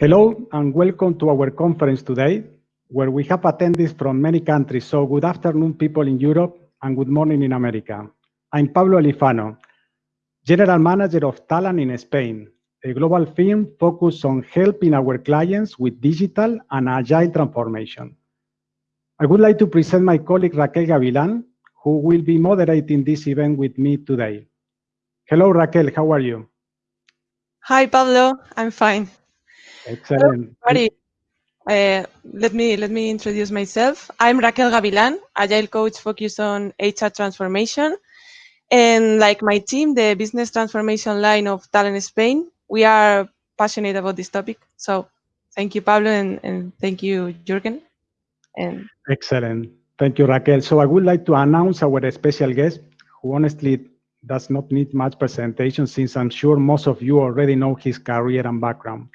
Hello, and welcome to our conference today, where we have attendees from many countries. So good afternoon, people in Europe, and good morning in America. I'm Pablo Alifano, General Manager of Talan in Spain, a global firm focused on helping our clients with digital and agile transformation. I would like to present my colleague, Raquel Gavilan, who will be moderating this event with me today. Hello, Raquel, how are you? Hi, Pablo, I'm fine. Excellent. Uh, let me let me introduce myself. I'm Raquel Gavilan, agile coach focused on HR transformation. And like my team, the business transformation line of Talan Spain, we are passionate about this topic. So thank you, Pablo, and, and thank you, Jürgen. And Excellent. Thank you, Raquel. So I would like to announce our special guest, who honestly does not need much presentation since I'm sure most of you already know his career and background.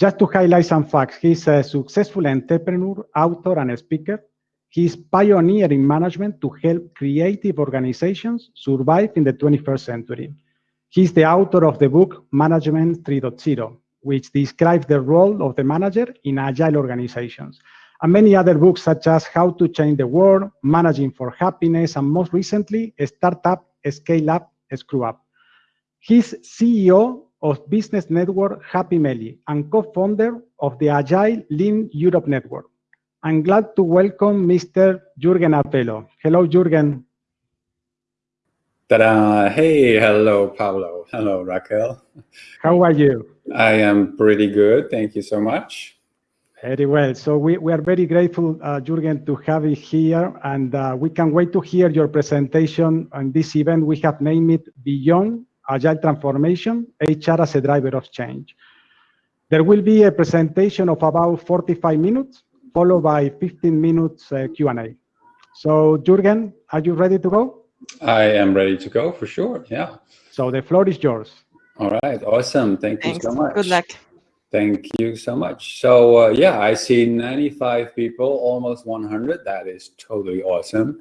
Just to highlight some facts, he's a successful entrepreneur, author, and speaker. He's pioneering management to help creative organizations survive in the 21st century. He's the author of the book Management 3.0, which describes the role of the manager in agile organizations, and many other books such as How to Change the World, Managing for Happiness, and most recently, Startup, Scale Up, Screw Up. He's CEO of business network Happy Melly and co-founder of the Agile Lean Europe Network. I'm glad to welcome Mr. Jürgen Appelo. Hello, Jürgen. Ta-da! Hey, hello, Pablo. Hello, Raquel. How are you? I am pretty good. Thank you so much. Very well. So we, we are very grateful, uh, Jürgen, to have you here, and uh, we can wait to hear your presentation on this event. We have named it Beyond Agile Transformation, HR as a Driver of Change. There will be a presentation of about 45 minutes, followed by 15 minutes uh, Q&A. So, Jürgen, are you ready to go? I am ready to go for sure. Yeah. So the floor is yours. All right. Awesome. Thank Thanks. you so much. Good luck. Thank you so much. So uh, yeah, I see 95 people, almost 100. That is totally awesome.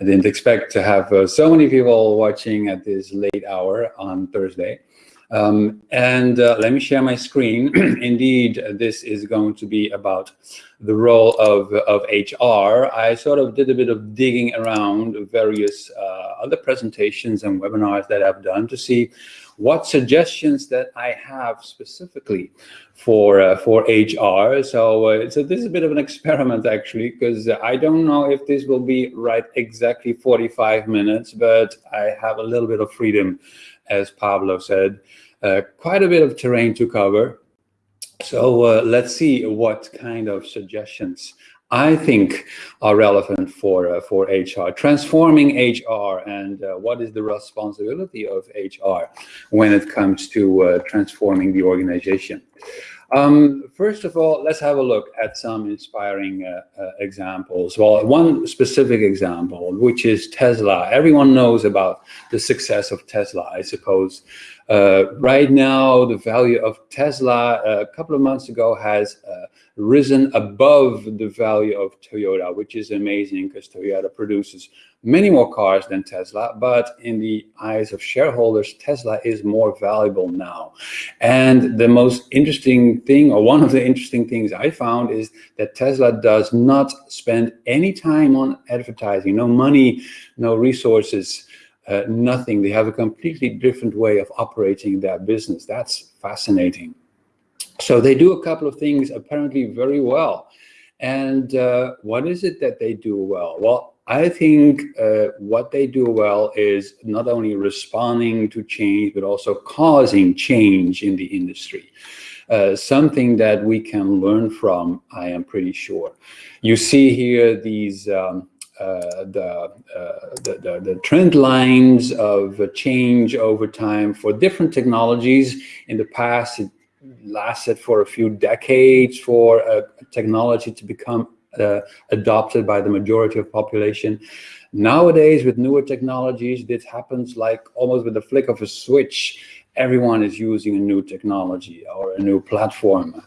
I didn't expect to have uh, so many people watching at this late hour on Thursday. Um, and uh, let me share my screen. Indeed, this is going to be about the role of, of HR. I sort of did a bit of digging around various uh, other presentations and webinars that I've done to see what suggestions that I have specifically for uh, for HR. So uh, so this is a bit of an experiment actually, because I don't know if this will be right exactly 45 minutes, but I have a little bit of freedom, as Pablo said, uh, quite a bit of terrain to cover. So uh, let's see what kind of suggestions I think are relevant for uh, for HR, transforming HR, and uh, what is the responsibility of HR when it comes to uh, transforming the organization. Um, first of all, let's have a look at some inspiring uh, uh, examples. Well, one specific example, which is Tesla. Everyone knows about the success of Tesla, I suppose. Uh, right now, the value of Tesla a couple of months ago has risen above the value of Toyota, which is amazing because Toyota produces many more cars than Tesla, but in the eyes of shareholders, Tesla is more valuable now. And the most interesting thing, or one of the interesting things I found is that Tesla does not spend any time on advertising, no money, no resources, uh, nothing. They have a completely different way of operating their business. That's fascinating. So they do a couple of things apparently very well. And uh, what is it that they do well? Well, I think uh, what they do well is not only responding to change, but also causing change in the industry. Uh, something that we can learn from, I am pretty sure. You see here these um, uh, the, uh, the, the, the, trend lines of change over time for different technologies. In the past, it lasted for a few decades for technology to become uh, adopted by the majority of population. Nowadays, with newer technologies, this happens like almost with the flick of a switch. Everyone is using a new technology or a new platform.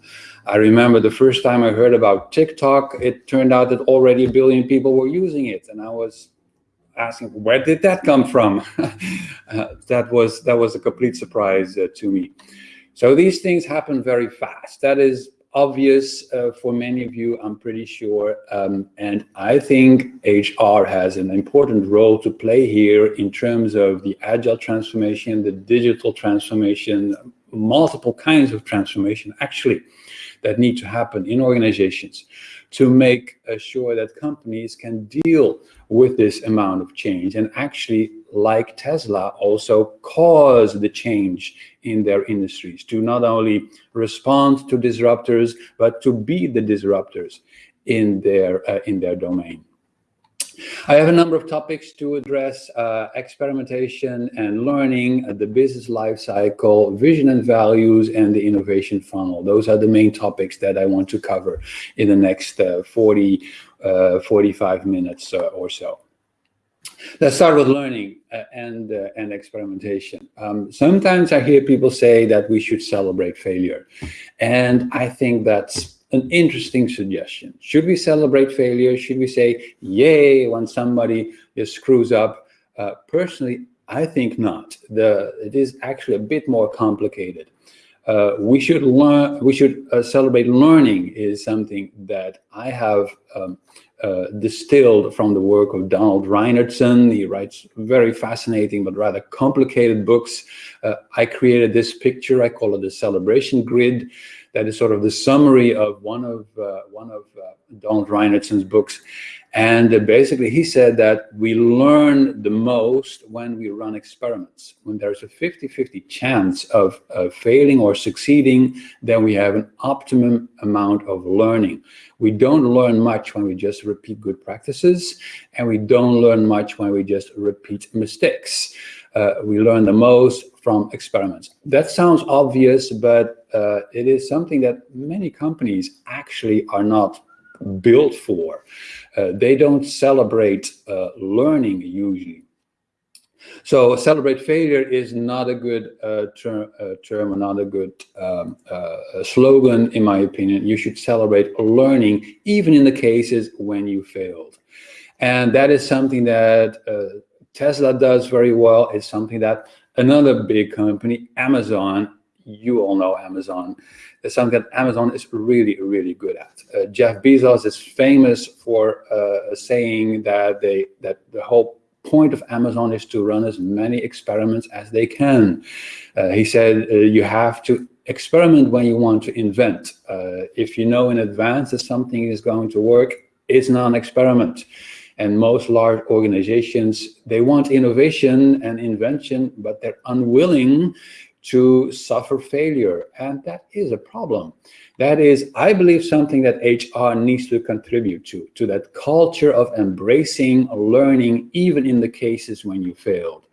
I remember the first time I heard about TikTok, it turned out that already a billion people were using it. And I was asking, where did that come from? uh, that was that was a complete surprise uh, to me. So these things happen very fast. That is obvious uh, for many of you, I'm pretty sure. Um, and I think HR has an important role to play here in terms of the agile transformation, the digital transformation, multiple kinds of transformation actually that need to happen in organizations to make sure that companies can deal with this amount of change and actually, like Tesla, also cause the change in their industries to not only respond to disruptors, but to be the disruptors in their, uh, in their domain. I have a number of topics to address, uh, experimentation and learning, uh, the business life cycle, vision and values, and the innovation funnel. Those are the main topics that I want to cover in the next uh, 40, uh, 45 minutes uh, or so. Let's start with learning uh, and, and experimentation. Um, sometimes I hear people say that we should celebrate failure. And I think that's an interesting suggestion. Should we celebrate failure? Should we say, yay, when somebody screws up? Uh, personally, I think not. The, it is actually a bit more complicated. Uh, we should learn, we should uh, celebrate learning is something that I have um, uh, distilled from the work of Donald Reinertsen. He writes very fascinating but rather complicated books. Uh, I created this picture, I call it the celebration grid that is sort of the summary of one of uh, one of uh, Donald Reinertsen's books. And uh, basically, he said that we learn the most when we run experiments. When there's a 50-50 chance of failing or succeeding, then we have an optimum amount of learning. We don't learn much when we just repeat good practices, and we don't learn much when we just repeat mistakes. Uh, we learn the most from experiments. That sounds obvious, but uh, it is something that many companies actually are not built for. Uh, they don't celebrate uh, learning usually. So celebrate failure is not a good uh, term, uh, term, not a good um, uh, slogan, in my opinion. You should celebrate learning, even in the cases when you failed. And that is something that uh, Tesla does very well. It's something that another big company, Amazon, you all know Amazon, is something that Amazon is really, really good at. Uh, Jeff Bezos is famous for uh, saying that they that the whole point of Amazon is to run as many experiments as they can. Uh, he said uh, you have to experiment when you want to invent. Uh, if you know in advance that something is going to work, it's not an experiment. And most large organizations, they want innovation and invention, but they're unwilling to suffer failure. And that is a problem. That is, I believe, something that HR needs to contribute to, to that culture of embracing learning, even in the cases when you failed.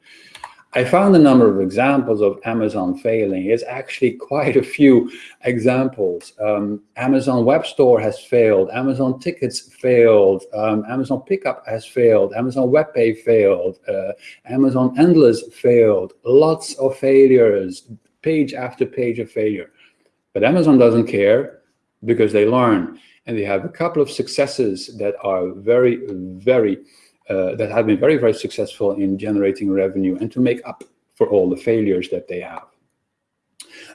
I found a number of examples of Amazon failing. It's actually quite a few examples. Um, Amazon Web Store has failed. Amazon Tickets failed. Um, Amazon Pickup has failed. Amazon WebPay failed. Uh, Amazon Endless failed. Lots of failures, page after page of failure. But Amazon doesn't care because they learn. And they have a couple of successes that are very, very uh, that have been very, very successful in generating revenue and to make up for all the failures that they have.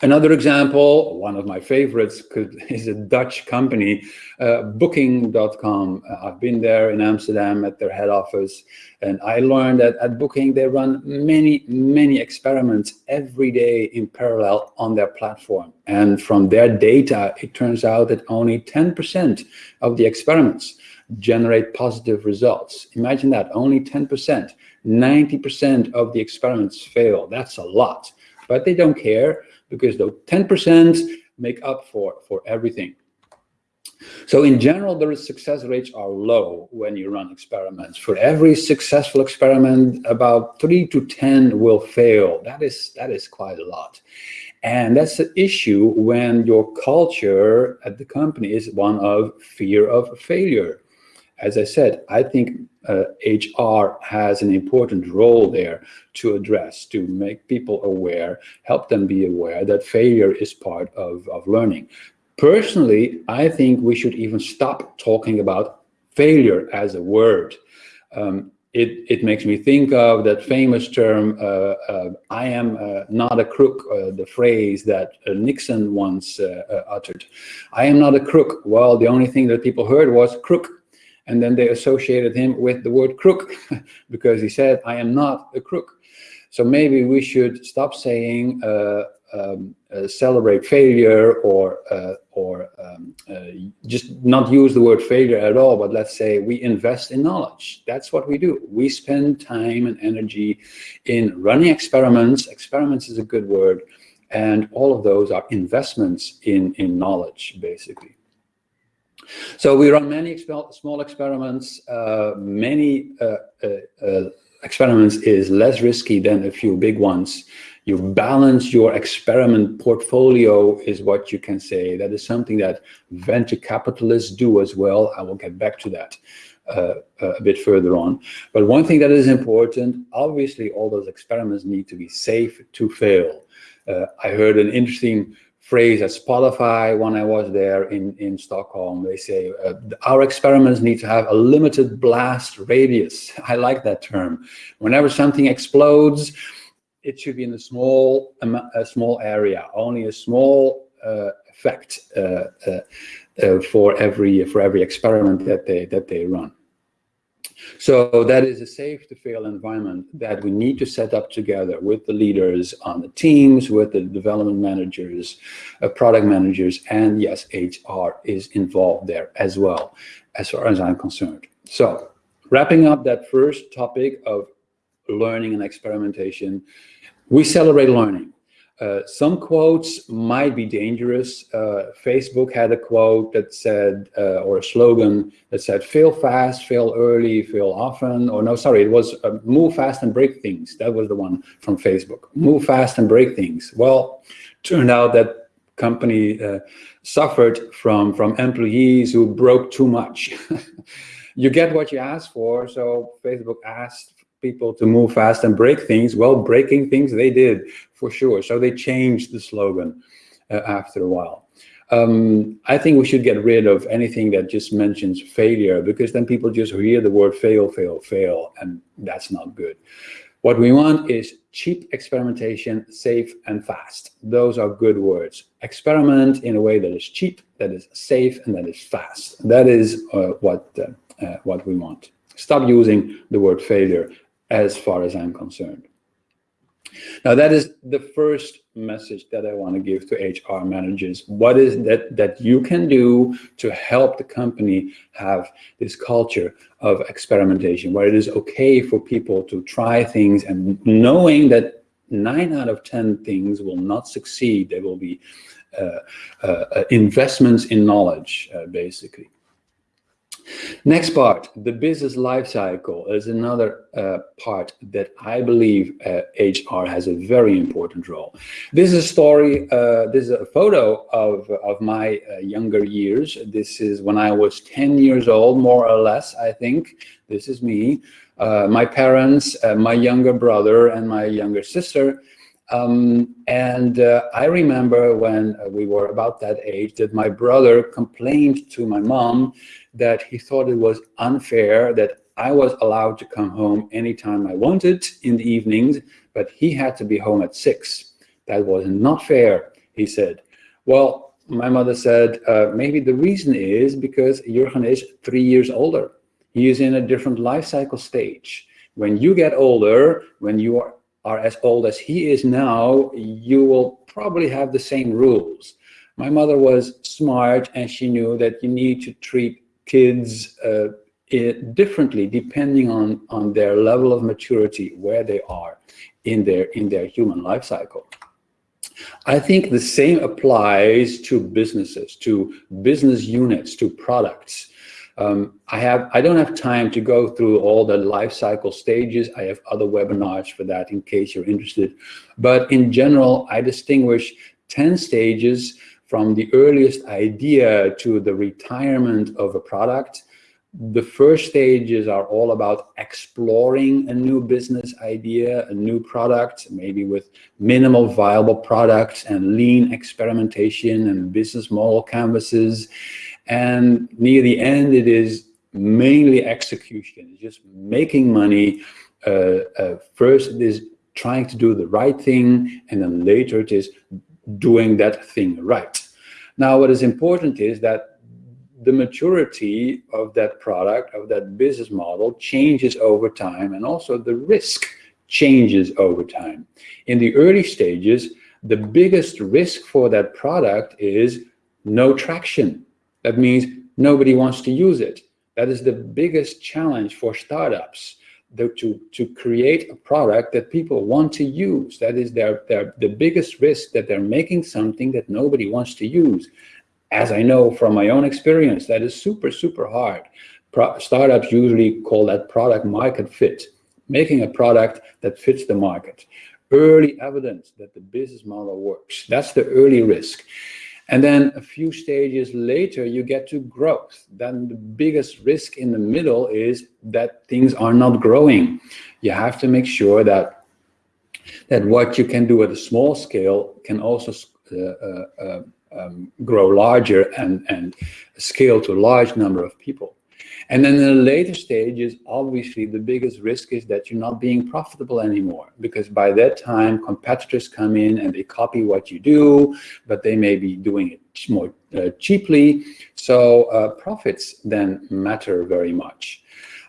Another example, one of my favorites, could, is a Dutch company, uh, Booking.com. Uh, I've been there in Amsterdam at their head office, and I learned that at Booking they run many, many experiments every day in parallel on their platform. And from their data, it turns out that only 10% of the experiments generate positive results. Imagine that, only 10%. 90% of the experiments fail. That's a lot. But they don't care because the 10% make up for, for everything. So in general, the success rates are low when you run experiments. For every successful experiment, about three to 10 will fail. That is, that is quite a lot. And that's the issue when your culture at the company is one of fear of failure as I said, I think uh, HR has an important role there to address, to make people aware, help them be aware that failure is part of, of learning. Personally, I think we should even stop talking about failure as a word. Um, it, it makes me think of that famous term, uh, uh, I am uh, not a crook, uh, the phrase that uh, Nixon once uh, uttered. I am not a crook. Well, the only thing that people heard was crook. And then they associated him with the word crook because he said, I am not a crook. So maybe we should stop saying um, uh, celebrate failure or uh, or um, uh, just not use the word failure at all, but let's say we invest in knowledge. That's what we do. We spend time and energy in running experiments. Experiments is a good word. And all of those are investments in, in knowledge, basically. So we run many small experiments. Uh, many uh, uh, experiments is less risky than a few big ones you balance your experiment portfolio is what you can say. That is something that venture capitalists do as well. I will get back to that uh, a bit further on. But one thing that is important, obviously all those experiments need to be safe to fail. Uh, I heard an interesting phrase at Spotify when I was there in, in Stockholm. They say, uh, our experiments need to have a limited blast radius. I like that term. Whenever something explodes, it should be in a small a small area, only a small uh, effect uh, uh, uh, for every for every experiment that they that they run. So that is a safe to fail environment that we need to set up together with the leaders on the teams, with the development managers, uh, product managers, and yes, HR is involved there as well, as far as I'm concerned. So wrapping up that first topic of learning and experimentation, we celebrate learning. Uh, some quotes might be dangerous. Uh, Facebook had a quote that said, uh, or a slogan that said, fail fast, fail early, fail often. Or no, sorry, it was uh, move fast and break things. That was the one from Facebook. Move fast and break things. Well, turned out that company uh, suffered from, from employees who broke too much. you get what you ask for. So Facebook asked people to move fast and break things. Well, breaking things they did for sure. So they changed the slogan uh, after a while. Um, I think we should get rid of anything that just mentions failure because then people just hear the word fail, fail, fail, and that's not good. What we want is cheap experimentation, safe and fast. Those are good words. Experiment in a way that is cheap, that is safe, and that is fast. That is uh, what, uh, uh, what we want. Stop using the word failure as far as I'm concerned. Now, that is the first message that I want to give to HR managers. What is that that you can do to help the company have this culture of experimentation, where it is okay for people to try things and knowing that nine out of 10 things will not succeed. There will be uh, uh, investments in knowledge, uh, basically. Next part, the business life cycle is another uh, part that I believe uh, HR has a very important role. This is a story, uh, this is a photo of, of my uh, younger years. This is when I was 10 years old, more or less, I think. This is me. Uh, my parents, uh, my younger brother, and my younger sister um, and I remember when we were about that age that my brother complained to my mom that he thought it was unfair that I was allowed to come home anytime I wanted in the evenings, but he had to be home at six. That was not fair, he said. Well, my mother said, uh, maybe the reason is because Jurgen is three years older. He is in a different life cycle stage. When you get older, when you are are as old as he is now, you will probably have the same rules. My mother was smart and she knew that you need to treat kids uh, differently depending on, on their level of maturity, where they are in their, in their human life cycle. I think the same applies to businesses, to business units, to products. Um, I have I don't have time to go through all the life cycle stages. I have other webinars for that in case you're interested. But in general, I distinguish 10 stages from the earliest idea to the retirement of a product. The first stages are all about exploring a new business idea, a new product, maybe with minimal viable products and lean experimentation and business model canvases. And near the end, it is mainly execution. It's just making money. Uh, uh, first, it is trying to do the right thing, and then later it is doing that thing right. Now, what is important is that the maturity of that product, of that business model changes over time, and also the risk changes over time. In the early stages, the biggest risk for that product is no traction. That means nobody wants to use it. That is the biggest challenge for startups, to, to create a product that people want to use. That is their, their, the biggest risk that they're making something that nobody wants to use. As I know from my own experience, that is super, super hard. Pro startups usually call that product market fit, making a product that fits the market. Early evidence that the business model works. That's the early risk. And then a few stages later, you get to growth. Then the biggest risk in the middle is that things are not growing. You have to make sure that that what you can do at a small scale can also uh, uh, uh, um, grow larger and, and scale to a large number of people. And then in the later stages, obviously the biggest risk is that you're not being profitable anymore because by that time competitors come in and they copy what you do, but they may be doing it more uh, cheaply. So uh, profits then matter very much.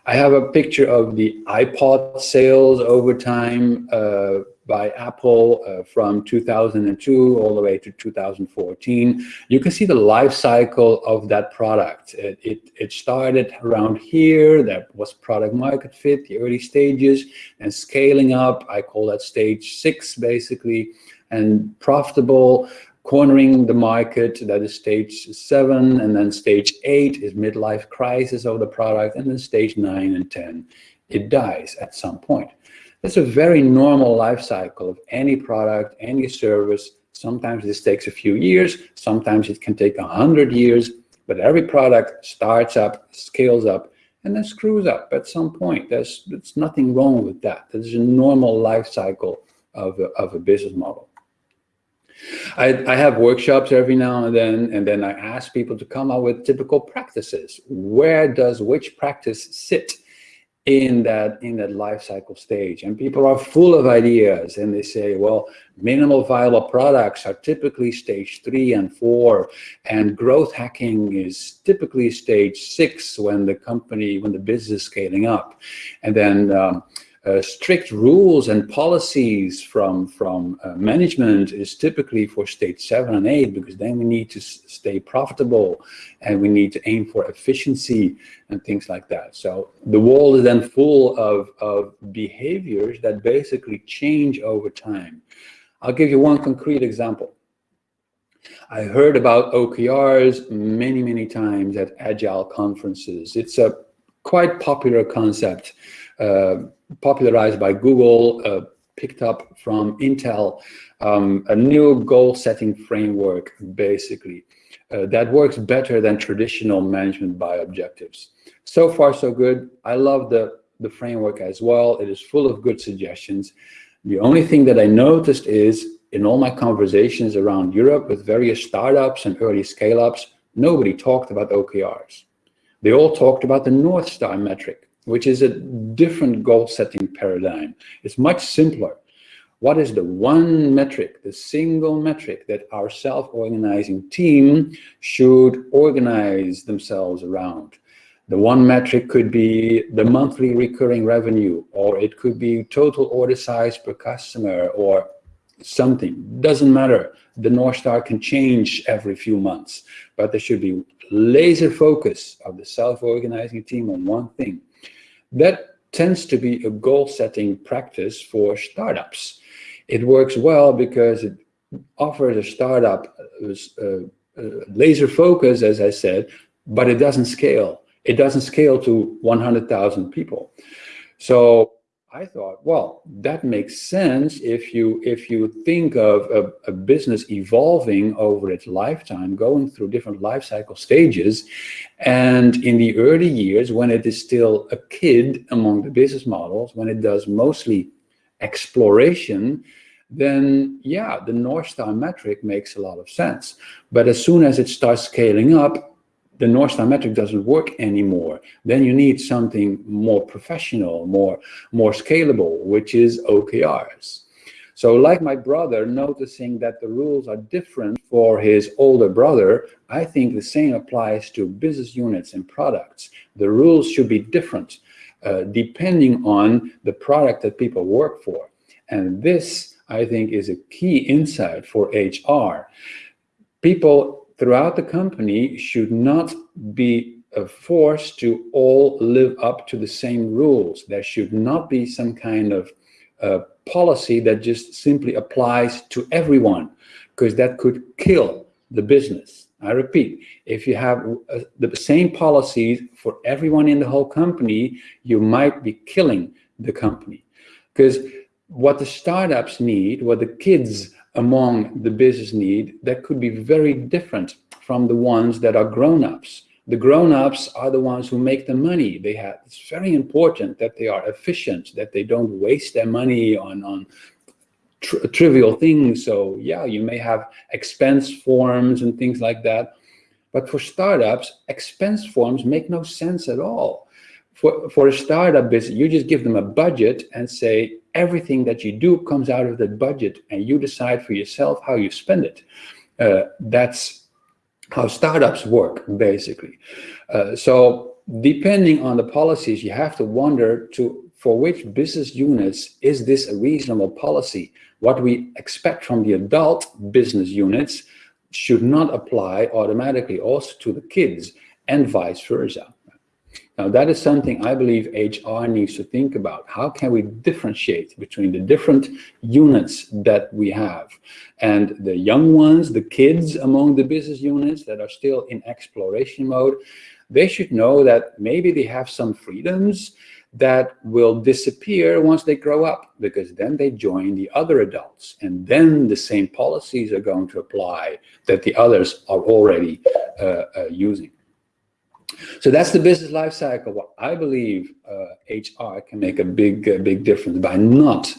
I have a picture of the iPod sales over time. Uh, by Apple uh, from 2002 all the way to 2014. You can see the life cycle of that product. It, it, it, started around here, that was product market fit, the early stages, and scaling up, I call that stage six basically, and profitable, cornering the market, that is stage seven, and then stage eight is midlife crisis of the product, and then stage nine and 10, it dies at some point. That's a very normal life cycle of any product, any service. Sometimes this takes a few years, sometimes it can take a hundred years, but every product starts up, scales up, and then screws up at some point. There's, there's nothing wrong with that. That is a normal life cycle of a, of a business model. I, I, have workshops every now and then, and then I ask people to come up with typical practices. Where does which practice sit in that in that life cycle stage. And people are full of ideas and they say well minimal viable products are typically stage three and four. And growth hacking is typically stage six when the company when the business is scaling up. And then um, uh, strict rules and policies from from uh, management is typically for stage seven and eight because then we need to stay profitable and we need to aim for efficiency and things like that. So the wall is then full of, of behaviors that basically change over time. I'll give you one concrete example. I heard about OKRs many, many times at Agile conferences. It's a quite popular concept. Uh, popularized by Google, uh, picked up from Intel, um, a new goal-setting framework, basically, uh, that works better than traditional management by objectives. So far, so good. I love the, the framework as well. It is full of good suggestions. The only thing that I noticed is in all my conversations around Europe with various startups and early scale-ups, nobody talked about OKRs. They all talked about the North Star metric which is a different goal setting paradigm. It's much simpler. What is the one metric, the single metric that our self-organizing team should organize themselves around? The one metric could be the monthly recurring revenue, or it could be total order size per customer, or something. Doesn't matter. The North Star can change every few months, but there should be laser focus of the self-organizing team on one thing. That tends to be a goal-setting practice for startups. It works well because it offers a startup uh, uh, laser focus, as I said, but it doesn't scale. It doesn't scale to 100,000 people. So I thought, well, that makes sense if you if you think of a, a, business evolving over its lifetime, going through different life cycle stages, and in the early years when it is still a kid among the business models, when it does mostly exploration, then yeah, the North Star metric makes a lot of sense. But as soon as it starts scaling up, the North Star metric doesn't work anymore. Then you need something more professional, more, more scalable, which is OKRs. So like my brother noticing that the rules are different for his older brother, I think the same applies to business units and products. The rules should be different uh, depending on the product that people work for. And this, I think, is a key insight for HR. People throughout the company should not be forced to all live up to the same rules. There should not be some kind of uh, policy that just simply applies to everyone, because that could kill the business. I repeat, if you have uh, the same policies for everyone in the whole company, you might be killing the company. Because what the startups need, what the kids among the business need, that could be very different from the ones that are grown-ups. The grown-ups are the ones who make the money. They have, it's very important that they are efficient, that they don't waste their money on, on tr trivial things. So yeah, you may have expense forms and things like that. But for startups, expense forms make no sense at all. For, for a startup business, you just give them a budget and say, everything that you do comes out of that budget and you decide for yourself how you spend it. Uh, that's how startups work, basically. Uh, so depending on the policies, you have to wonder to for which business units is this a reasonable policy? What we expect from the adult business units should not apply automatically also to the kids and vice versa. Now that is something I believe HR needs to think about. How can we differentiate between the different units that we have and the young ones, the kids among the business units that are still in exploration mode, they should know that maybe they have some freedoms that will disappear once they grow up because then they join the other adults and then the same policies are going to apply that the others are already uh, uh, using. So that's the business life cycle. What I believe uh, HR can make a big, uh, big difference by not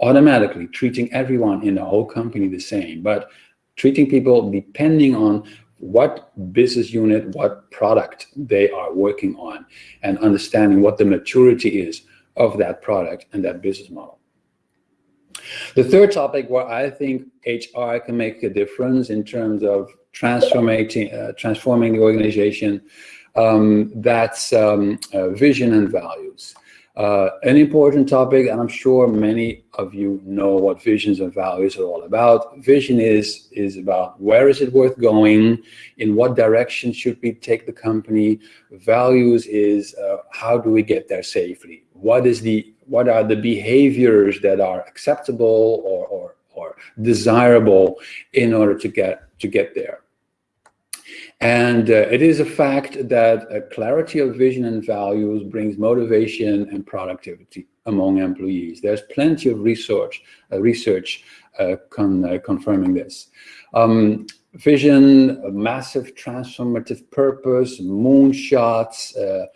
automatically treating everyone in the whole company the same, but treating people depending on what business unit, what product they are working on, and understanding what the maturity is of that product and that business model. The third topic where I think HR can make a difference in terms of transforming, uh, transforming the organization um, that's um, uh, vision and values. Uh, an important topic, and I'm sure many of you know what visions and values are all about. Vision is, is about where is it worth going, in what direction should we take the company. Values is uh, how do we get there safely? What is the what are the behaviors that are acceptable or, or, or desirable in order to get to get there? And uh, it is a fact that a clarity of vision and values brings motivation and productivity among employees. There's plenty of research, uh, research uh, con uh, confirming this. Um, vision, massive transformative purpose, moonshots, uh,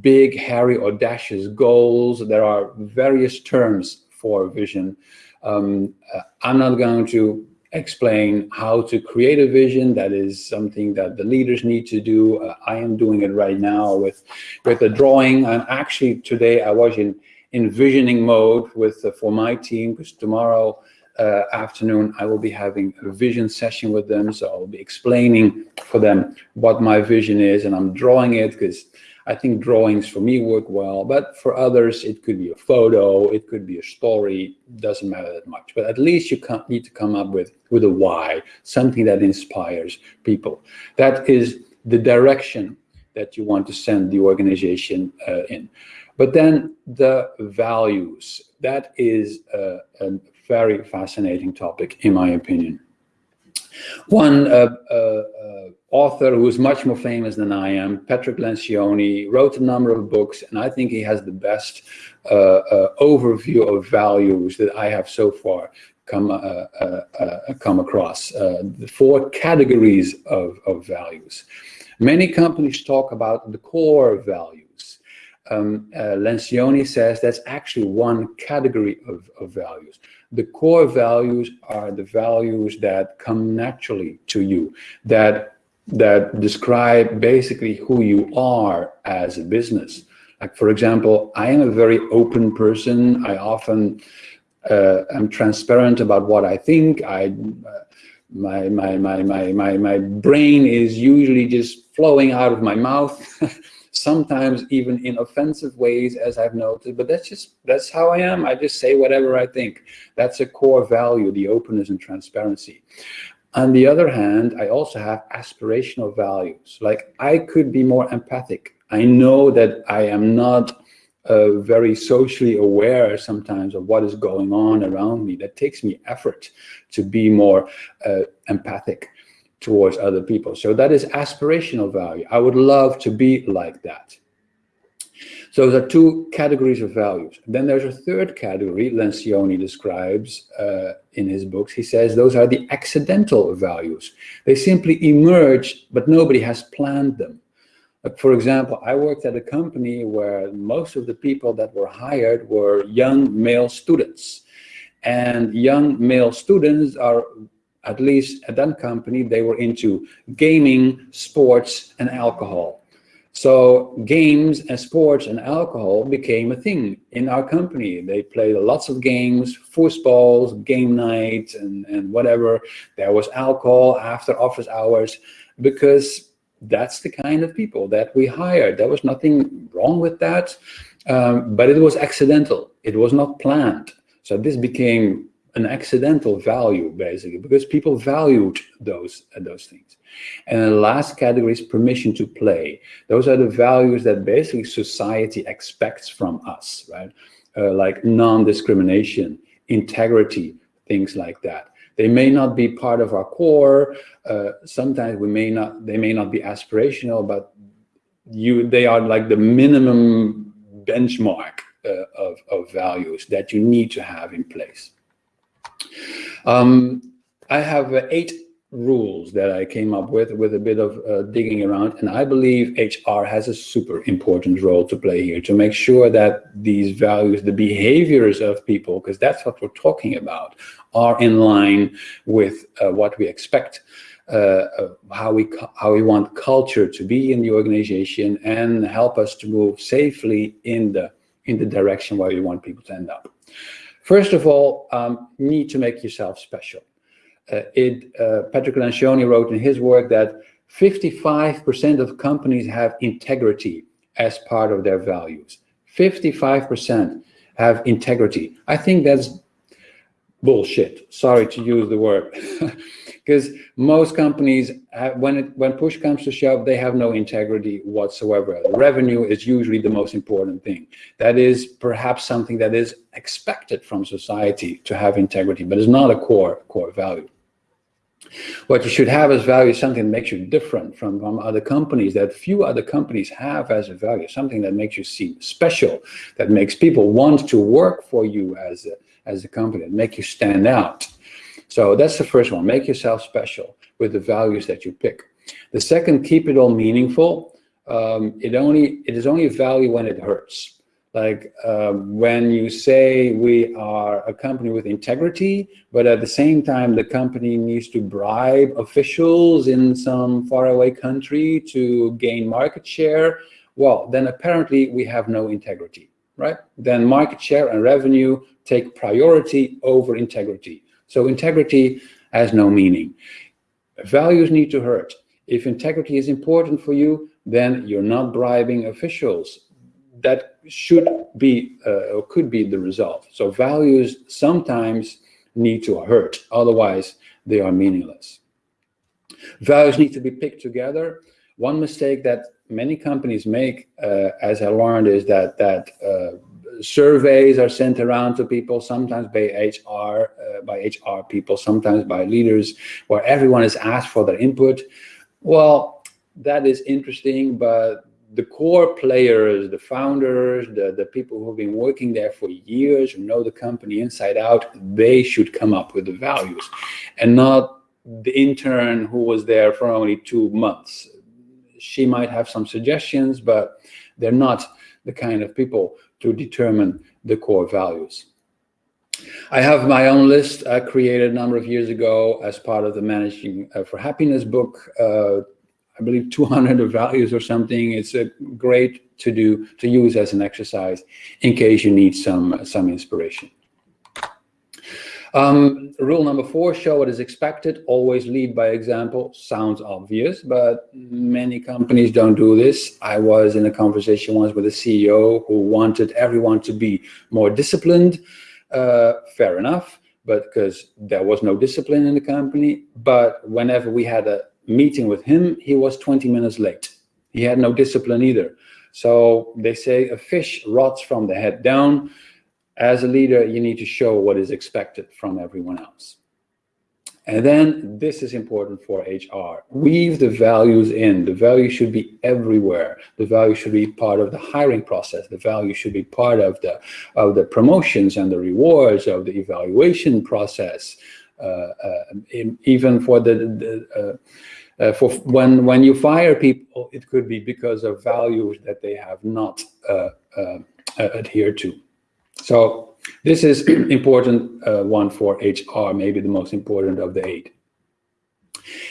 big, hairy, audacious goals. There are various terms for vision. Um, uh, I'm not going to explain how to create a vision. That is something that the leaders need to do. Uh, I am doing it right now with, with a drawing. And actually today I was in envisioning mode with uh, for my team because tomorrow uh, afternoon I will be having a vision session with them. So I'll be explaining for them what my vision is and I'm drawing it because I think drawings for me work well, but for others, it could be a photo, it could be a story, doesn't matter that much. But at least you need to come up with, with a why, something that inspires people. That is the direction that you want to send the organization uh, in. But then the values, that is a, a very fascinating topic, in my opinion. One uh, uh, uh, author who is much more famous than I am, Patrick Lencioni, wrote a number of books, and I think he has the best uh, uh, overview of values that I have so far come uh, come across. the four categories of, of values. Many companies talk about the core values. Um, Lencioni says that's actually one category of, of values the core values are the values that come naturally to you, that that describe basically who you are as a business. Like, for example, I am a very open person. I often uh, am transparent about what I think. I, uh, my, my, my, my, my, my brain is usually just flowing out of my mouth, sometimes even in offensive ways, as I've noted, but that's just, that's how I am. I just say whatever I think. That's a core value, the openness and transparency. On the other hand, I also have aspirational values. Like I could be more empathic. I know that I am not uh, very socially aware sometimes of what is going on around me. That takes me effort to be more uh, empathic towards other people. So that is aspirational value. I would love to be like that. So there are two categories of values. Then there's a third category Lencioni describes uh, in his books. He says those are the accidental values. They simply emerge, but nobody has planned them. For example, I worked at a company where most of the people that were hired were young male students. And young male students are, at least at that company, they were into gaming, sports, and alcohol. So games and sports and alcohol became a thing in our company. They played lots of games, footballs, game nights, and, and whatever. There was alcohol after office hours because that's the kind of people that we hired. There was nothing wrong with that, um, but it was accidental. It was not planned. So this became an accidental value, basically, because people valued those, uh, those things. And the last category is permission to play. Those are the values that basically society expects from us, right? Uh, like non-discrimination, integrity, things like that. They may not be part of our core. Uh, sometimes we may not, they may not be aspirational, but you, they are like the minimum benchmark uh, of, of values that you need to have in place. Um, I have uh, eight rules that I came up with with a bit of uh, digging around. And I believe HR has a super important role to play here to make sure that these values, the behaviors of people, because that's what we're talking about, are in line with uh, what we expect. Uh, how we how we want culture to be in the organization and help us to move safely in the in the direction where we want people to end up. First of all, um, need to make yourself special. Uh, it, uh, Patrick Lencioni wrote in his work that 55% of companies have integrity as part of their values. 55% have integrity. I think that's bullshit. Sorry to use the word. because most companies, have, when it, when push comes to shove, they have no integrity whatsoever. revenue is usually the most important thing. That is perhaps something that is expected from society to have integrity, but it's not a core core value. What you should have as value is something that makes you different from, from other companies that few other companies have as a value, something that makes you seem special, that makes people want to work for you as a, as a company, make you stand out. So that's the first one, make yourself special with the values that you pick. The second, keep it all meaningful. Um, it only it is only a value when it hurts. Like um, when you say we are a company with integrity, but at the same time the company needs to bribe officials in some faraway country to gain market share, well, then apparently we have no integrity, right? Then market share and revenue take priority over integrity. So integrity has no meaning. Values need to hurt. If integrity is important for you, then you're not bribing officials. That should be uh, or could be the result. So values sometimes need to hurt, otherwise they are meaningless. Values need to be picked together. One mistake that many companies make, uh, as I learned, is that that uh, surveys are sent around to people, sometimes by HR, uh, by HR people, sometimes by leaders, where everyone is asked for their input. Well, that is interesting, but the core players, the founders, the, the people who've been working there for years, who know the company inside out, they should come up with the values and not the intern who was there for only two months. She might have some suggestions, but they're not the kind of people to determine the core values. I have my own list I created a number of years ago as part of the Managing uh, for Happiness book uh, I believe 200 values or something. It's a great to do to use as an exercise in case you need some some inspiration. Um, rule number four, show what is expected, always lead by example. Sounds obvious, but many companies don't do this. I was in a conversation once with a CEO who wanted everyone to be more disciplined. Uh, fair enough, but because there was no discipline in the company. But whenever we had a meeting with him, he was 20 minutes late. He had no discipline either. So they say a fish rots from the head down as a leader, you need to show what is expected from everyone else. And then this is important for HR. Weave the values in. The value should be everywhere. The value should be part of the hiring process. The value should be part of the of the promotions and the rewards of the evaluation process. Uh, uh, even for the, the uh, uh, for when when you fire people, it could be because of values that they have not uh, uh, adhered to. So this is important uh, one for HR, maybe the most important of the eight.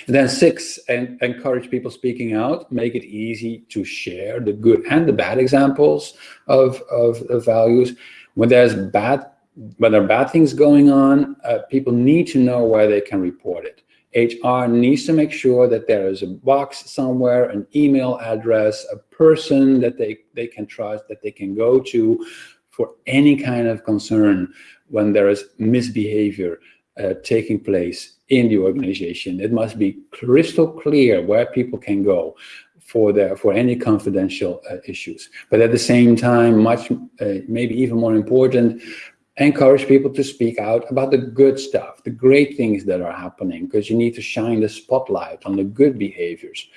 And then six, and encourage people speaking out, make it easy to share the good and the bad examples of, of, of values. When there's bad, when there are bad things going on, uh, people need to know where they can report it. HR needs to make sure that there is a box somewhere, an email address, a person that they, they can trust, that they can go to for any kind of concern when there is misbehavior uh, taking place in the organization. It must be crystal clear where people can go for their for any confidential uh, issues. But at the same time, much uh, maybe even more important, encourage people to speak out about the good stuff, the great things that are happening, because you need to shine the spotlight on the good behaviors.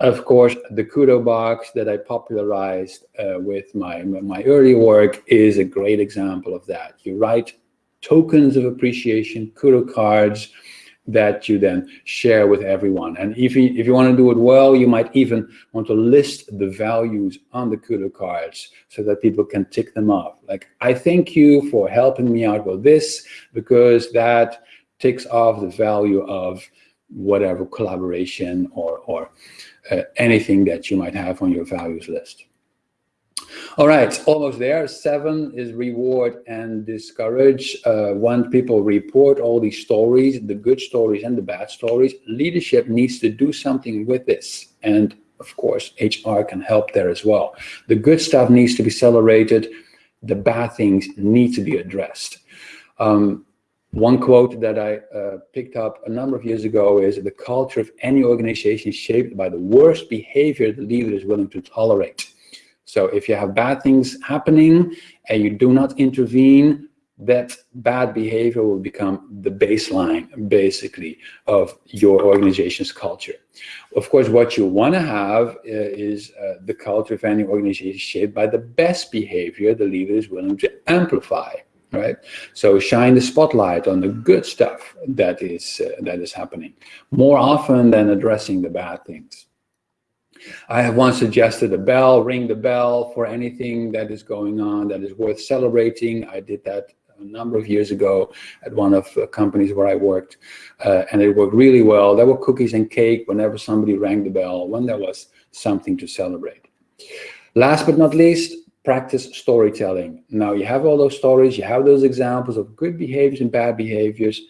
Of course, the Kudo box that I popularized uh, with my, my early work is a great example of that. You write tokens of appreciation, Kudo cards, that you then share with everyone. And if you, if you want to do it well, you might even want to list the values on the Kudo cards so that people can tick them off. Like, I thank you for helping me out with this because that ticks off the value of whatever collaboration or, or uh, anything that you might have on your values list. All right, almost there. Seven is reward and discourage. Uh, when people report all these stories, the good stories and the bad stories, leadership needs to do something with this. And of course, HR can help there as well. The good stuff needs to be celebrated. The bad things need to be addressed. Um, one quote that I uh, picked up a number of years ago is the culture of any organization is shaped by the worst behavior the leader is willing to tolerate. So if you have bad things happening and you do not intervene, that bad behavior will become the baseline, basically, of your organization's culture. Of course, what you want to have uh, is uh, the culture of any organization shaped by the best behavior the leader is willing to amplify right? So shine the spotlight on the good stuff that is uh, that is happening more often than addressing the bad things. I have once suggested a bell, ring the bell for anything that is going on that is worth celebrating. I did that a number of years ago at one of the companies where I worked, uh, and it worked really well. There were cookies and cake whenever somebody rang the bell, when there was something to celebrate. Last but not least, practice storytelling. Now you have all those stories, you have those examples of good behaviors and bad behaviors,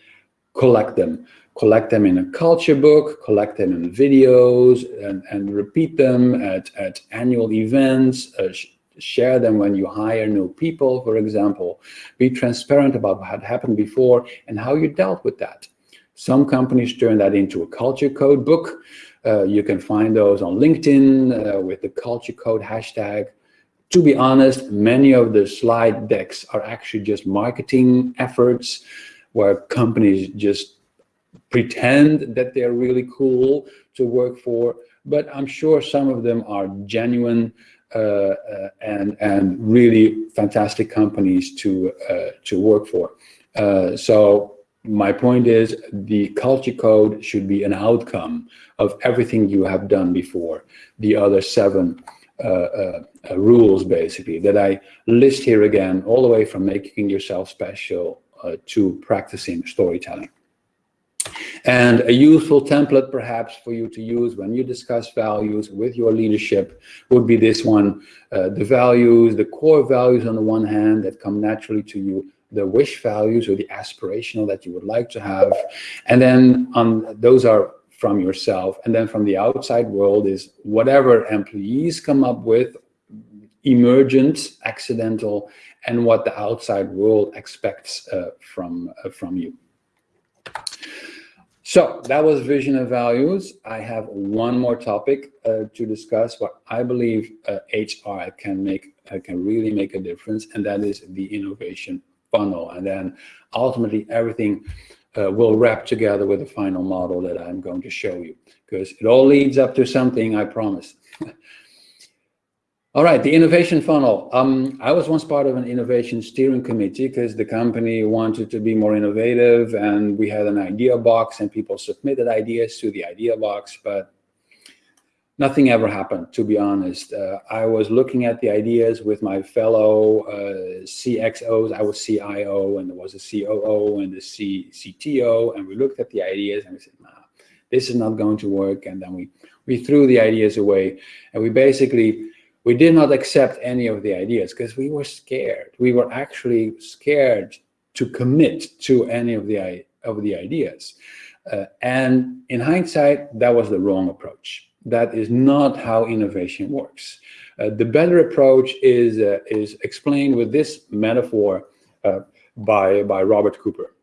collect them. Collect them in a culture book, collect them in videos, and, and repeat them at, at annual events, uh, sh share them when you hire new people, for example. Be transparent about what happened before and how you dealt with that. Some companies turn that into a culture code book. Uh, you can find those on LinkedIn uh, with the culture code hashtag to be honest, many of the slide decks are actually just marketing efforts where companies just pretend that they're really cool to work for. But I'm sure some of them are genuine uh, uh, and and really fantastic companies to uh, to work for. Uh, so my point is the culture code should be an outcome of everything you have done before. The other seven Uh, uh, uh, rules, basically, that I list here again, all the way from making yourself special to practicing storytelling. And a useful template perhaps for you to use when you discuss values with your leadership would be this one. Uh, the values, the core values on the one hand that come naturally to you, the wish values or the aspirational that you would like to have. And then on those are from yourself. And then from the outside world is whatever employees come up with, emergent, accidental, and what the outside world expects uh, from, uh, from you. So that was vision and values. I have one more topic uh, to discuss what I believe HR uh, can make uh, can really make a difference, and that is the innovation funnel. And then ultimately everything uh, will wrap together with the final model that I'm going to show you, because it all leads up to something, I promise. All right, the innovation funnel. Um, I was once part of an innovation steering committee because the company wanted to be more innovative and we had an idea box and people submitted ideas to the idea box, but nothing ever happened, to be honest. Uh, I was looking at the ideas with my fellow uh, CXOs. I was CIO and there was a COO and the C CTO and we looked at the ideas and we said, nah, this is not going to work. And then we, we threw the ideas away and we basically we did not accept any of the ideas because we were scared. We were actually scared to commit to any of the, of the ideas. Uh, and in hindsight, that was the wrong approach. That is not how innovation works. Uh, the better approach is, uh, is explained with this metaphor uh, by, by Robert Cooper.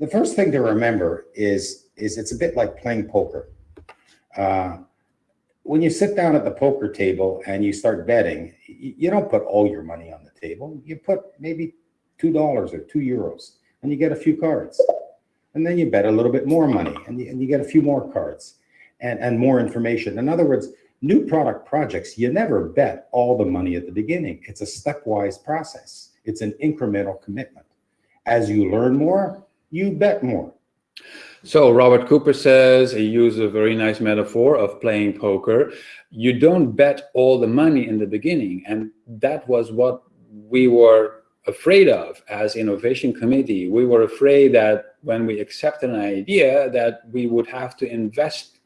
The first thing to remember is, is it's a bit like playing poker. Uh, when you sit down at the poker table and you start betting, you don't put all your money on the table. You put maybe $2 or 2 euros and you get a few cards. And then you bet a little bit more money and you, and you get a few more cards and, and more information. In other words, new product projects, you never bet all the money at the beginning. It's a stepwise process. It's an incremental commitment. As you learn more, you bet more. So Robert Cooper says, he used a very nice metaphor of playing poker. You don't bet all the money in the beginning. And that was what we were afraid of as innovation committee. We were afraid that when we accepted an idea that we would have to invest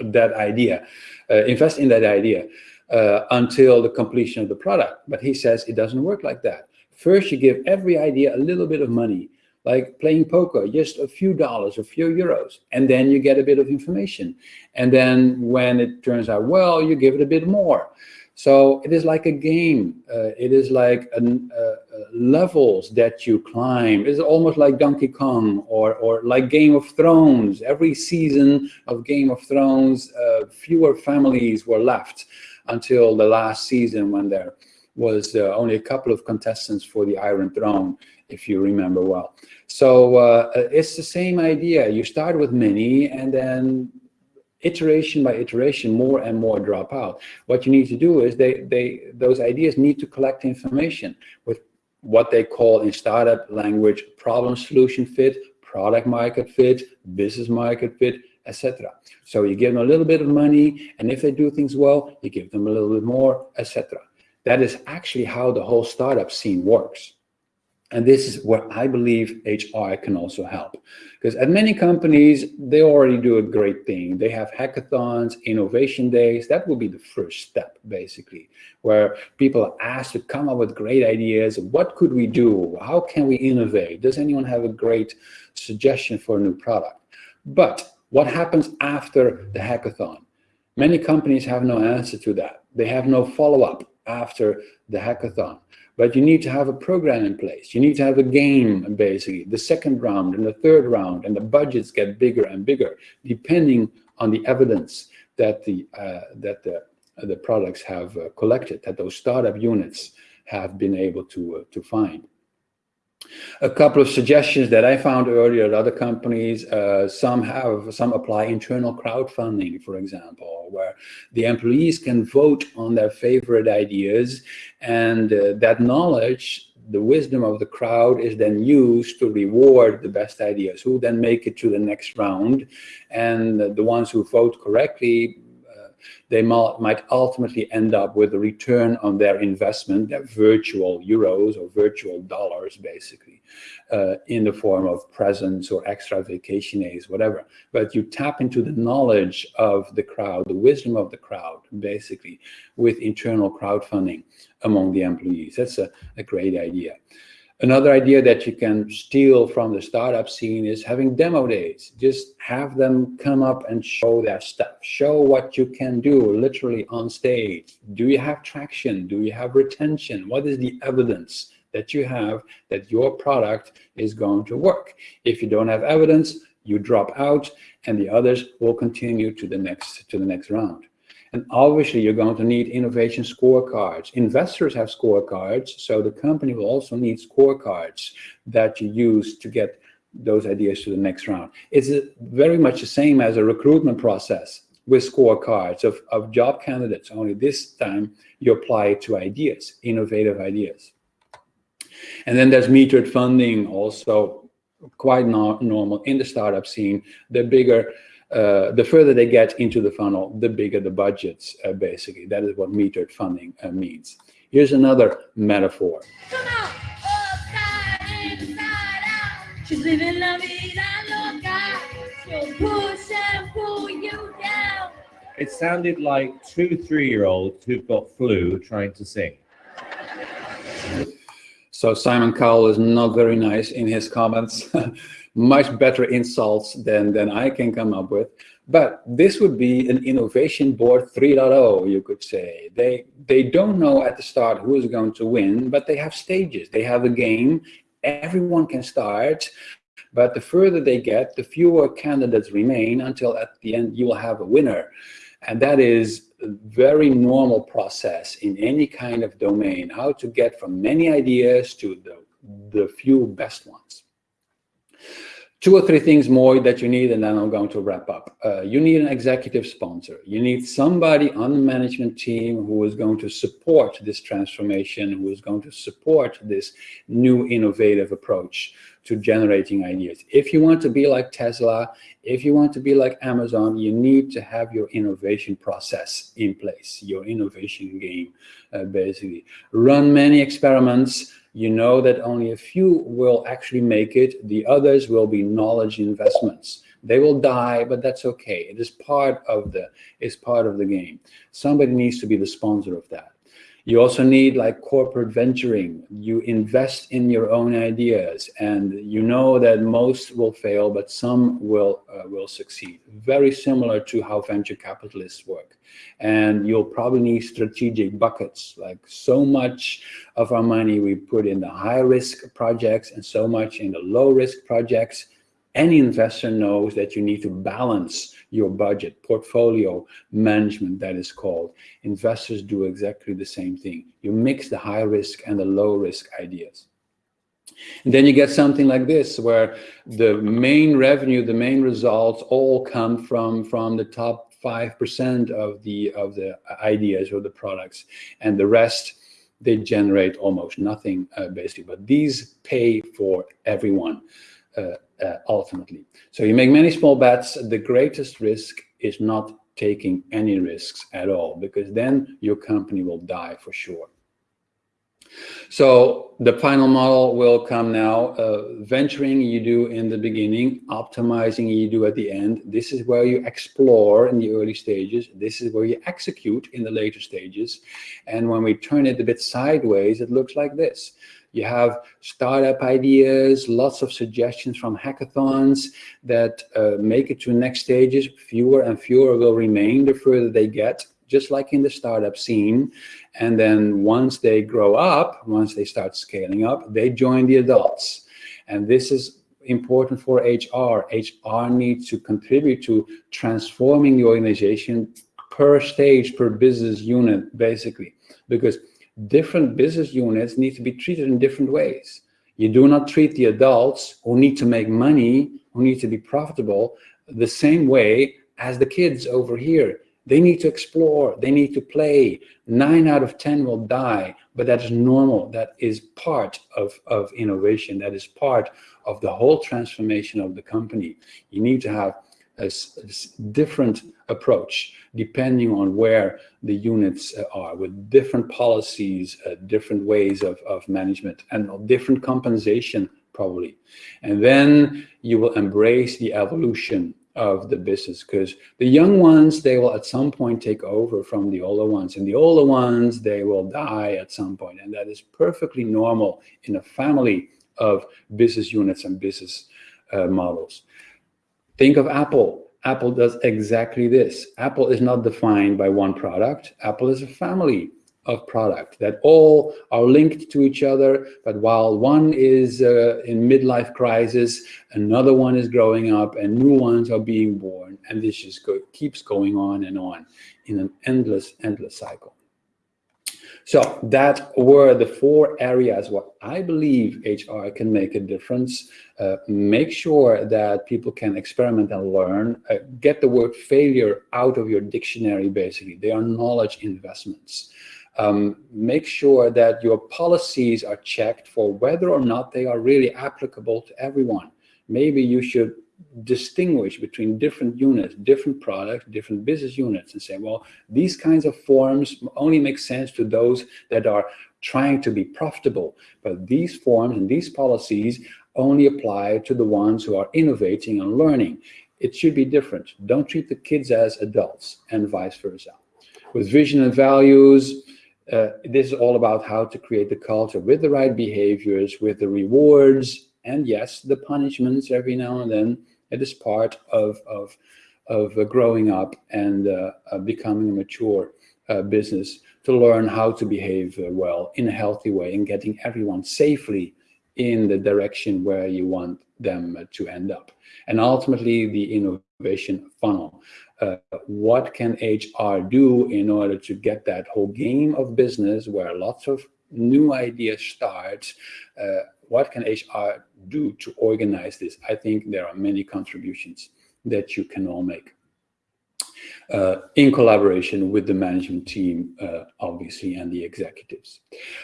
that idea, uh, invest in that idea uh, until the completion of the product. But he says it doesn't work like that. First, you give every idea a little bit of money like playing poker, just a few dollars, a few euros, and then you get a bit of information. And then when it turns out well, you give it a bit more. So it is like a game. Uh, it is like an, uh, levels that you climb. It's almost like Donkey Kong or, or like Game of Thrones. Every season of Game of Thrones, uh, fewer families were left until the last season when there was uh, only a couple of contestants for the Iron Throne, if you remember well. So uh, it's the same idea. You start with many and then iteration by iteration, more and more drop out. What you need to do is they, they, those ideas need to collect information with what they call in startup language, problem solution fit, product market fit, business market fit, etc. So you give them a little bit of money, and if they do things well, you give them a little bit more, etc. That is actually how the whole startup scene works. And this is where I believe HR can also help. Because at many companies, they already do a great thing. They have hackathons, innovation days. That will be the first step, basically, where people are asked to come up with great ideas. What could we do? How can we innovate? Does anyone have a great suggestion for a new product? But what happens after the hackathon? Many companies have no answer to that. They have no follow-up after the hackathon. But you need to have a program in place. You need to have a game, basically, the second round and the third round, and the budgets get bigger and bigger, depending on the evidence that the, uh, that the, uh, the products have uh, collected, that those startup units have been able to, uh, to find. A couple of suggestions that I found earlier at other companies, uh, some have, some apply internal crowdfunding, for example, where the employees can vote on their favorite ideas and uh, that knowledge, the wisdom of the crowd is then used to reward the best ideas who then make it to the next round. And the ones who vote correctly They might ultimately end up with a return on their investment, their virtual euros or virtual dollars, basically, uh, in the form of presents or extra vacation days, whatever. But you tap into the knowledge of the crowd, the wisdom of the crowd, basically, with internal crowdfunding among the employees. That's a, a great idea. Another idea that you can steal from the startup scene is having demo days. Just have them come up and show their stuff. Show what you can do literally on stage. Do you have traction? Do you have retention? What is the evidence that you have that your product is going to work? If you don't have evidence, you drop out and the others will continue to the next to the next round. And obviously, you're going to need innovation scorecards. Investors have scorecards, so the company will also need scorecards that you use to get those ideas to the next round. It's very much the same as a recruitment process with scorecards of, of job candidates, only this time you apply it to ideas, innovative ideas. And then there's metered funding, also quite no normal in the startup scene. The bigger uh, the further they get into the funnel, the bigger the budgets, uh, basically. That is what metered funding uh, means. Here's another metaphor. She's living la vida loca. She'll push and pull you down. It sounded like two three-year-olds who've got flu trying to sing. So Simon Cowell is not very nice in his comments. much better insults than, than I can come up with. But this would be an innovation board 3.0, you could say. They, they don't know at the start who is going to win, but they have stages. They have a game. Everyone can start. But the further they get, the fewer candidates remain until at the end you will have a winner. And that is a very normal process in any kind of domain, how to get from many ideas to the, the few best ones two or three things more that you need, and then I'm going to wrap up. Uh, you need an executive sponsor. You need somebody on the management team who is going to support this transformation, who is going to support this new innovative approach to generating ideas. If you want to be like Tesla, if you want to be like Amazon, you need to have your innovation process in place, your innovation game, uh, basically. Run many experiments, you know that only a few will actually make it. The others will be knowledge investments. They will die, but that's okay. It is part of the is part of the game. Somebody needs to be the sponsor of that. You also need like corporate venturing. You invest in your own ideas and you know that most will fail, but some will, uh, will succeed. Very similar to how venture capitalists work. And you'll probably need strategic buckets, like so much of our money we put in the high risk projects and so much in the low risk projects. Any investor knows that you need to balance your budget, portfolio management that is called. Investors do exactly the same thing. You mix the high risk and the low risk ideas. And then you get something like this, where the main revenue, the main results all come from, from the top 5% of the, of the ideas or the products. And the rest, they generate almost nothing, uh, basically. But these pay for everyone. Uh, uh, ultimately. So you make many small bets. The greatest risk is not taking any risks at all, because then your company will die for sure. So the final model will come now. Uh, venturing you do in the beginning, optimizing you do at the end. This is where you explore in the early stages. This is where you execute in the later stages. And when we turn it a bit sideways, it looks like this. You have startup ideas, lots of suggestions from hackathons that uh, make it to next stages. Fewer and fewer will remain the further they get, just like in the startup scene. And then once they grow up, once they start scaling up, they join the adults. And this is important for HR. HR needs to contribute to transforming the organization per stage, per business unit, basically, because different business units need to be treated in different ways. You do not treat the adults who need to make money, who need to be profitable, the same way as the kids over here. They need to explore, they need to play. Nine out of 10 will die, but that is normal. That is part of, of innovation. That is part of the whole transformation of the company. You need to have a, s- different approach depending on where the units uh, are with different policies, uh, different ways of, of management and different compensation probably. And then you will embrace the evolution of the business because the young ones, they will at some point take over from the older ones and the older ones, they will die at some. And that is perfectly normal in a family of business units and business uh, models. Think of Apple. Apple does exactly this. Apple is not defined by one product. Apple is a family of product that all are linked to each other. But while one is uh, in midlife crisis, another one is growing up and new ones are being born. And this just go, keeps going on and on in an endless, endless cycle. So that were the four areas where I believe HR can make a difference. Uh, make sure that people can experiment and learn. Uh, get the word failure out of your dictionary, basically. They are knowledge investments. Um, make sure that your policies are checked for whether or not they are really applicable to everyone. Maybe you should distinguish between different units, different products, different business units and say, well, these kinds of forms only make sense to those that are trying to be profitable. But these forms and these policies only apply to the ones who are innovating and learning. It should be different. Don't treat the kids as adults and vice versa. With vision and values, uh, this is all about how to create the culture with the right behaviors, with the rewards, and yes, the punishments every now and then. It is part of, of, of uh, growing up and uh, uh, becoming a mature uh, business to learn how to behave uh, well in a healthy way and getting everyone safely in the direction where you want them to end up. And ultimately, the innovation funnel. Uh, what can HR do in order to get that whole game of business where lots of new ideas start? Uh, what can HR do to organize this? I think there are many contributions that you can all make. Uh, in collaboration with the management team, uh, obviously, and the executives.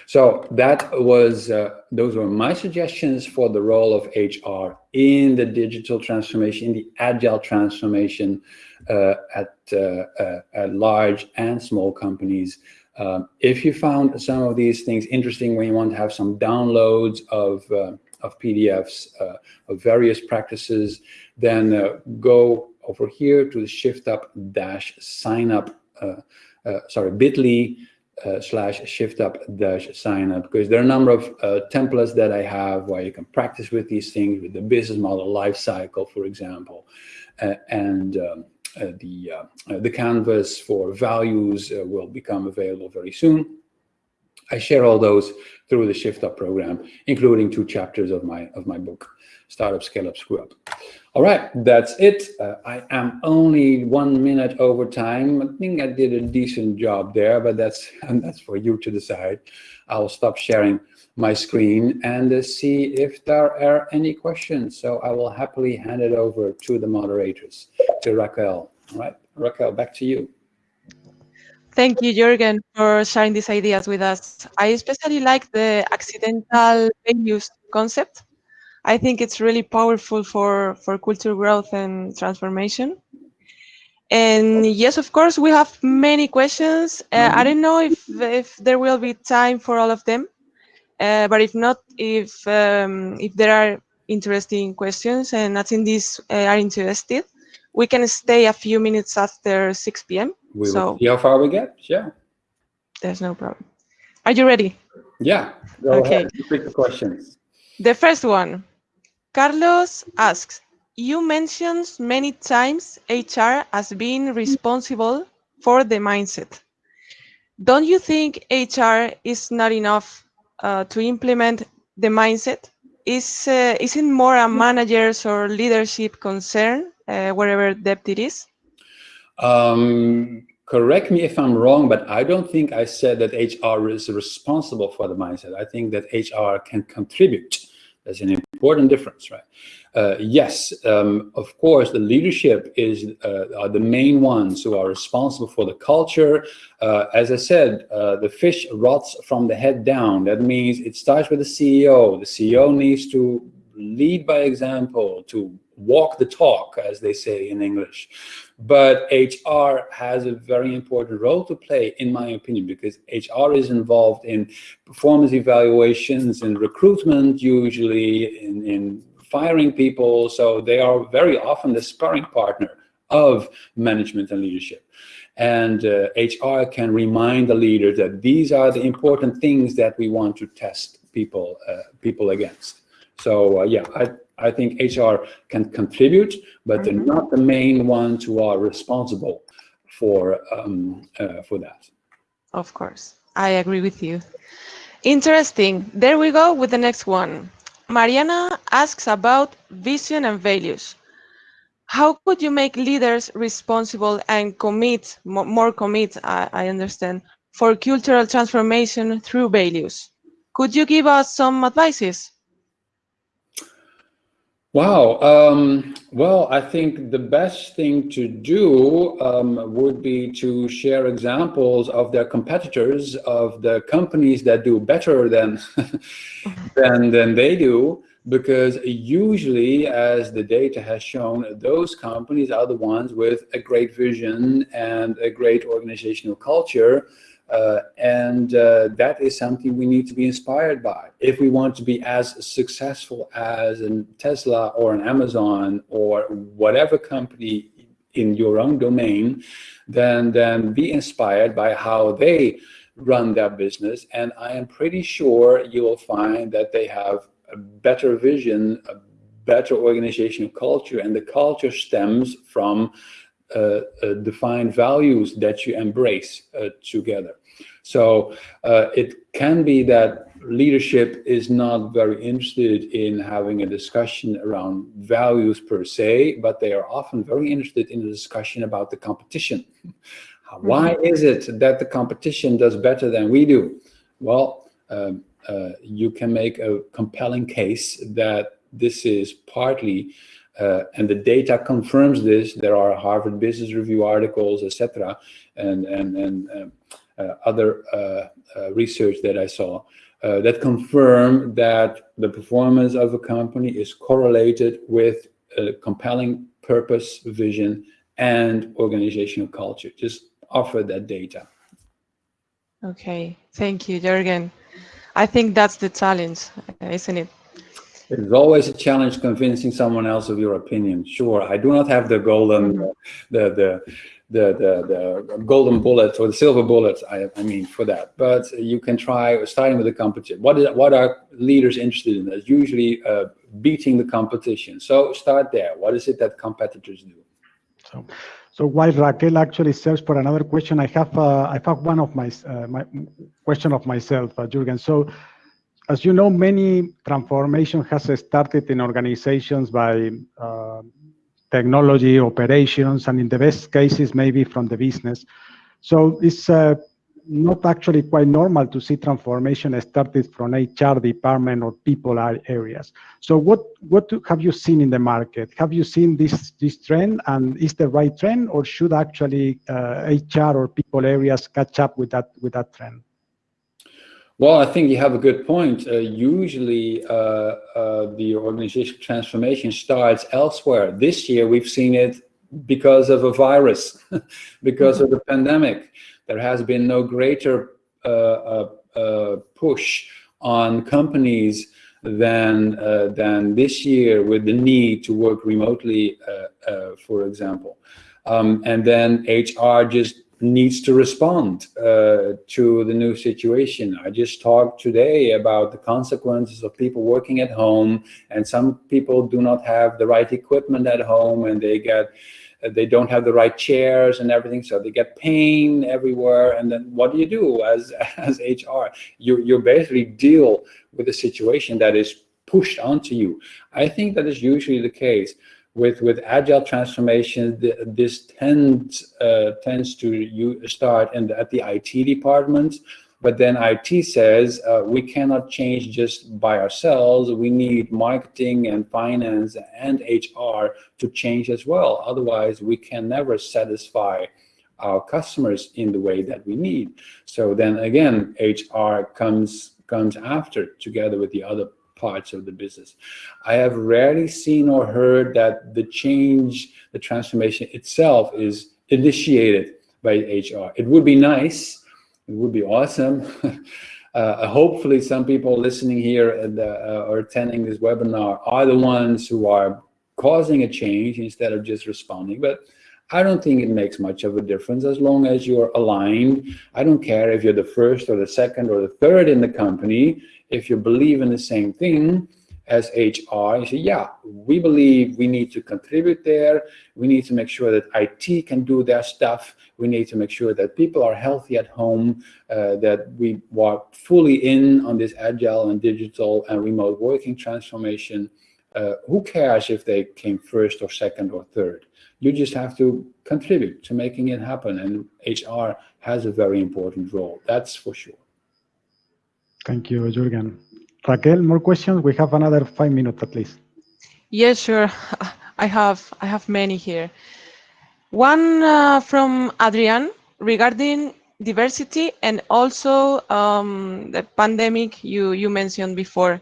So that was, uh, those were my suggestions for the role of HR in the digital transformation, in the agile transformation uh, at, uh, uh, at large and small companies. Um, if you found some of these things interesting when you want to have some downloads of, of PDFs of various practices, then go over here to the shift up dash sign up, uh, uh, sorry, bit.ly uh, slash shift up dash sign up, because there are a number of uh, templates that I have where you can practice with these things, with the business model life cycle, for example, uh, and um, uh, Uh, the, uh, uh, the canvas for values will become available very soon. I share all those through the Shift Up program, including two chapters of my of my book, Startup, Scale Up, Screw Up. All right, that's it. Uh, I am only one minute over time. I think I did a decent job there, but that's and that's for you to decide. I'll stop sharing my screen and uh, see if there are any questions. So I will happily hand it over to the moderators, to Raquel. All right, Raquel, back to you. Thank you, Jürgen, for sharing these ideas with us. I especially like the accidental values concept. I think it's really powerful for, for culture growth and transformation. And yes, of course, we have many questions. Uh, I don't know if, if there will be time for all of them, uh, but if not, if, um, if there are interesting questions and attendees uh, are interested, we can stay a few minutes after 6 p.m. We so will see how far we get. Yeah. There's no problem. Are you ready? Yeah. Okay. Pick the questions. The first one. Carlos asks, you mentioned many times HR as being responsible for the mindset. Don't you think HR is not enough uh, to implement the mindset? Is, uh, isn't more a manager's or leadership concern uh, wherever depth it is? Um, correct me if I'm wrong, but I don't think I said that HR is responsible for the mindset. I think that HR can contribute. There's an important difference, right? Uh, yes, um, of course, the leadership is uh, are the main ones who are responsible for the culture. Uh, as I said, uh, the fish rots from the head down. That means it starts with the CEO. The CEO needs to lead by example, to walk the talk, as they say in English. But HR has a very important role to play, in my opinion, because HR is involved in performance evaluations and recruitment, usually in, in firing people. So they are very often the sparring partner of management and leadership. And uh, HR can remind the leader that these are the important things that we want to test people uh, people against. So uh, yeah, I, I think HR can contribute, but they're Mhm. not the main ones who are responsible for um, uh, for that. Of course, I agree with you. Interesting. There we go with the next one. Mariana asks about vision and values. How could you make leaders responsible and commit, more commit, I, I understand, for cultural transformation through values? Could you give us some advices? Wow. Um, well, I think the best thing to do um, would be to share examples of their competitors, of the companies that do better than than than they do, because usually, as the data has shown, those companies are the ones with a great vision and a great organizational culture. Uh, and uh, that is something we need to be inspired by. If we want to be as successful as a Tesla or an Amazon or whatever company in your own domain, then, then be inspired by how they run their business. And I am pretty sure you will find that they have a better vision, a better organizational culture, and the culture stems from uh, uh, defined values that you embrace uh, together. So uh, it can be that leadership is not very interested in having a discussion around values per se, but they are often very interested in a discussion about the competition. Why is it that the competition does better than we do? Well, um, uh, you can make a compelling case that this is partly uh, and the data confirms this. There are Harvard Business Review articles, etc., and and and um, other uh, uh, research that I saw uh, that confirm that the performance of a company is correlated with a compelling purpose, vision, and organizational culture. Just offer that data. Okay, thank you, Jürgen. I think that's the challenge, isn't it? It's always a challenge convincing someone else of your opinion. Sure, I do not have the golden, Mhm. the, the, the, the, the golden bullet or the silver bullet, I, I mean, for that. But you can try starting with the competition. What, is, what are leaders interested in? That's usually uh, beating the competition. So start there. What is it that competitors do? So, so while Raquel actually serves for another question, I have uh, I have one of my uh, my question of myself, uh, Jürgen. So, as you know, many transformation has started in organizations by uh, technology operations, and in the best cases, maybe from the business. So it's uh, not actually quite normal to see transformation started from HR department or people areas. So what what have you seen in the market? Have you seen this this trend, and is the right trend, or should actually uh, HR or people areas catch up with that with that trend? Well, I think you have a good point. Uh, usually, uh, uh, the organizational transformation starts elsewhere. This year, we've seen it because of a virus, because of the pandemic. There has been no greater uh, uh, uh, push on companies than than this year with the need to work remotely, for example. Um, and then HR just needs to respond uh, to the new situation. I just talked today about the consequences of people working at home and some people do not have the right equipment at home and they get they don't have the right chairs and everything so they get pain everywhere. And then what do you do as as hr you you basically deal with a situation that is pushed onto you. I think that is usually the case with with agile transformation this tends uh, tends to you start the, at the IT department. But then IT says uh, we cannot change just by ourselves. We need marketing and finance and HR to change as well. Otherwise we can never satisfy our customers in the way that we need. So then again HR comes comes after together with the other parts of the business. I have rarely seen or heard that the change, the transformation itself is initiated by HR. It would be nice, it would be awesome. uh, hopefully some people listening here and, uh, or attending this webinar are the ones who are causing a change instead of just responding. But I don't think it makes much of a difference as long as you're aligned. I don't care if you're the first or the second or the third in the company. If you believe in the same thing as HR, you say, yeah, we believe we need to contribute there. We need to make sure that IT can do their stuff. We need to make sure that people are healthy at home, uh, that we are fully in on this agile and digital and remote working transformation. Uh, who cares if they came first or second or third? You just have to contribute to making it happen. And HR has a very important role, that's for sure. Thank you, Jürgen. Raquel, more questions? We have another five minutes at least. Yes, sure. I have I have many here. One uh, from Adrian regarding diversity and also um, the pandemic you you mentioned before.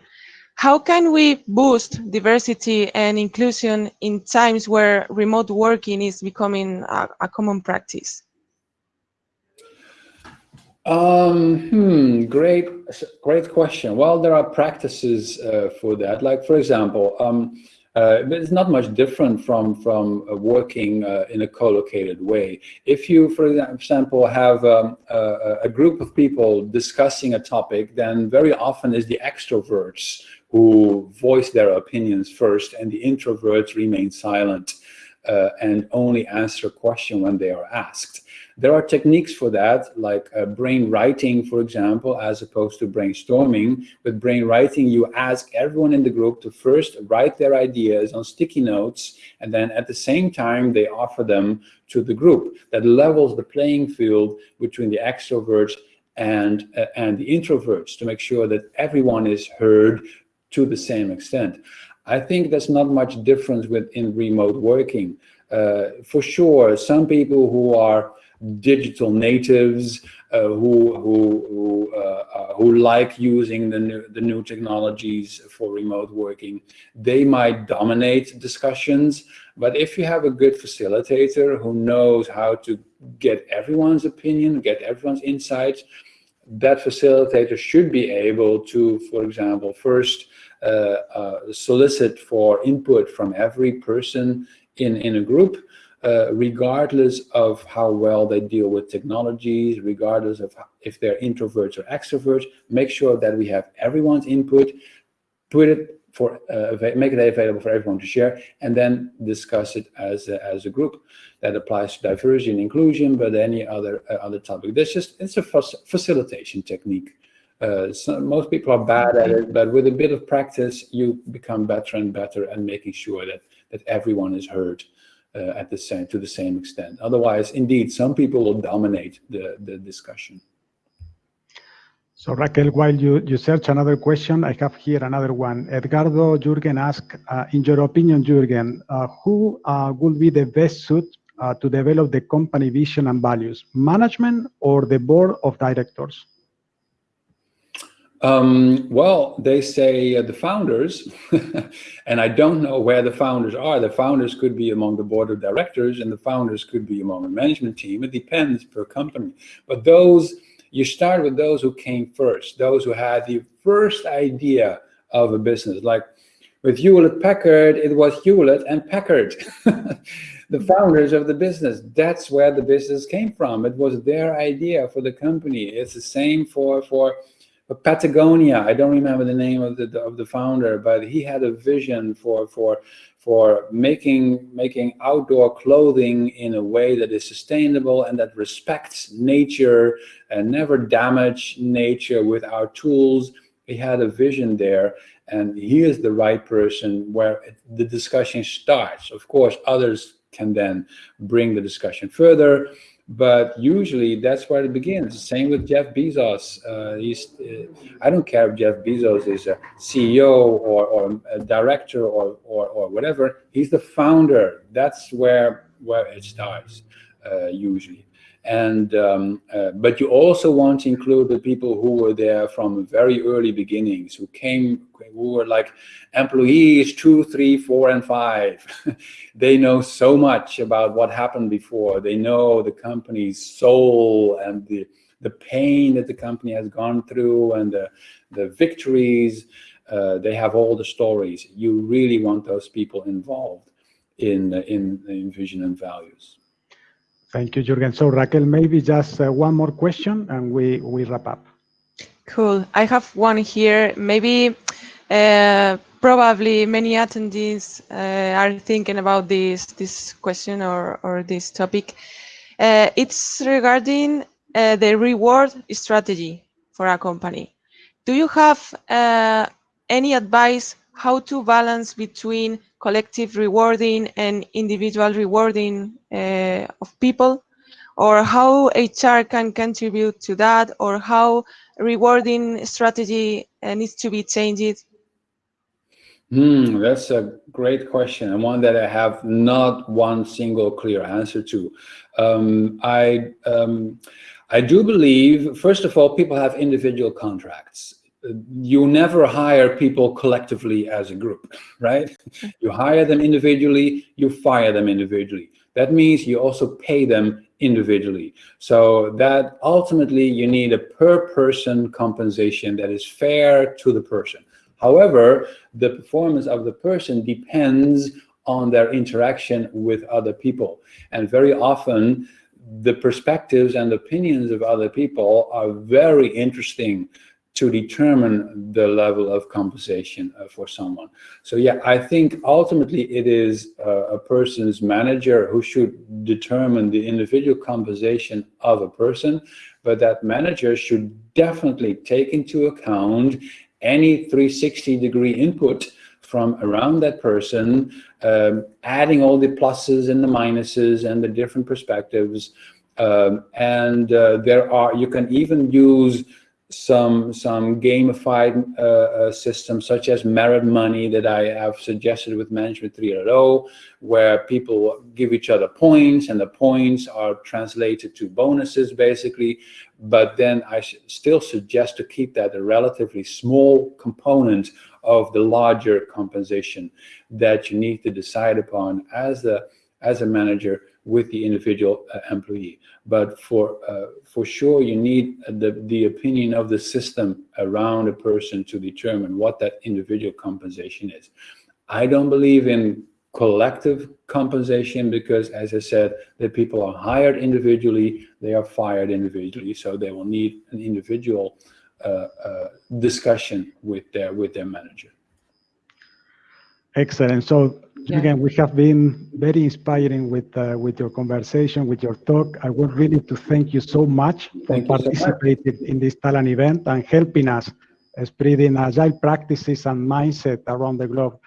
How can we boost diversity and inclusion in times where remote working is becoming a, a common practice? Um, hmm, great, great question. Well, there are practices uh, for that. Like, for example, um, uh, it's not much different from from uh, working uh, in a co-located way. If you, for example, have um, a, a, group of people discussing a topic, then very often is the extroverts who voice their opinions first and the introverts remain silent uh, and only answer question when they are asked. There are techniques for that, like uh, brain writing, for example, as opposed to brainstorming. With brain writing, you ask everyone in the group to first write their ideas on sticky notes, and then at the same time, they offer them to the group. That levels the playing field between the extroverts and, uh, and the introverts to make sure that everyone is heard to the same extent. I think there's not much difference within remote working. Uh, for sure, some people who are digital natives uh, who who who, uh, uh, who like using the new the new technologies for remote working, they might dominate discussions. But if you have a good facilitator who knows how to get everyone's opinion, get everyone's insights, that facilitator should be able to, for example, first uh, uh, solicit for input from every person in, in a group, uh, regardless of how well they deal with technologies, regardless of if they're introverts or extroverts, make sure that we have everyone's input, put it for uh, make it available for everyone to share, and then discuss it as a, as a group. That applies to diversity and inclusion, but any other uh, other topic. This just it's a facilitation technique. Uh, so most people are bad at it, but with a bit of practice, you become better and better at making sure that that everyone is heard uh, at the same to the same extent. Otherwise, indeed, some people will dominate the the discussion. So Raquel, while you, you search another question, I have here another one. Edgardo Jürgen asked, uh, in your opinion, Jürgen, uh, who uh, would be the best suit uh, to develop the company vision and values, management or the board of directors? Um, well, they say uh, the founders, and I don't know where the founders are. The founders could be among the board of directors, and the founders could be among the management team. It depends per company. But those, you start with those who came first, those who had the first idea of a business. Like with Hewlett Packard, it was Hewlett and Packard, the founders of the business. That's where the business came from. It was their idea for the company. It's the same for for Patagonia, I don't remember the name of the of the founder, but he had a vision for for for making making outdoor clothing in a way that is sustainable and that respects nature and never damage nature with our tools. He had a vision there, and he is the right person where the discussion starts. Of course, others can then bring the discussion further but usually that's where it begins. Same with Jeff Bezos. Uh, he's, uh, I don't care if Jeff Bezos is a CEO or, or a director or, or, or whatever. He's the founder. That's where where it starts. uh, usually. And um, uh, but you also want to include the people who were there from very early beginnings, who came, who were like employees two, three, four, and five. they know so much about what happened before. They know the company's soul and the the pain that the company has gone through and the the victories. Uh, they have all the stories. You really want those people involved in in, in vision and values. Thank you, Jürgen. So Raquel, maybe just uh, one more question and we, we wrap up. Cool. I have one here. Maybe uh, probably many attendees uh, are thinking about this this question or, or this topic. Uh, it's regarding uh, the reward strategy for a company. Do you have uh, any advice how to balance between collective rewarding and individual rewarding uh, of people or how HR can contribute to that or how rewarding strategy uh, needs to be changed? Hmm, that's a great question and one that I have not one single clear answer to. Um, I, um, I do believe, first of all, people have individual contracts you never hire people collectively as a group, right? You hire them individually, you fire them individually. That means you also pay them individually. So that ultimately you need a per person compensation that is fair to the person. However, the performance of the person depends on their interaction with other people. And very often the perspectives and opinions of other people are very interesting to determine the level of compensation uh, for someone. So yeah, I think ultimately it is uh, a person's manager who should determine the individual compensation of a person, but that manager should definitely take into account any 360 degree input from around that person, um, adding all the pluses and the minuses and the different perspectives. Um, and uh, there are, you can even use some some gamified uh, uh, systems such as merit money that I have suggested with Management 3.0, where people give each other points and the points are translated to bonuses basically. But then I still suggest to keep that a relatively small component of the larger compensation that you need to decide upon as the as a manager with the individual uh, employee. But for uh, for sure, you need the the opinion of the system around a person to determine what that individual compensation is. I don't believe in collective compensation because, as I said, the people are hired individually, they are fired individually, so they will need an individual uh, uh, discussion with their with their manager. Excellent. So Yeah. again, we have been very inspiring with uh, with your conversation, with your talk. I want really to thank you so much for Thank you so much. participating in this talent event and helping us spreading agile practices and mindset around the globe.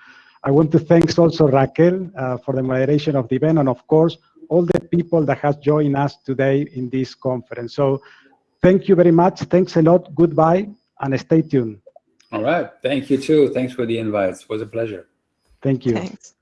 I want to thank also Raquel uh, for the moderation of the event and of course, all the people that has joined us today in this conference. So thank you very much. Thanks a lot. Goodbye and stay tuned. All right. Thank you too. Thanks for the invites. It was a pleasure. Thank you. Thanks.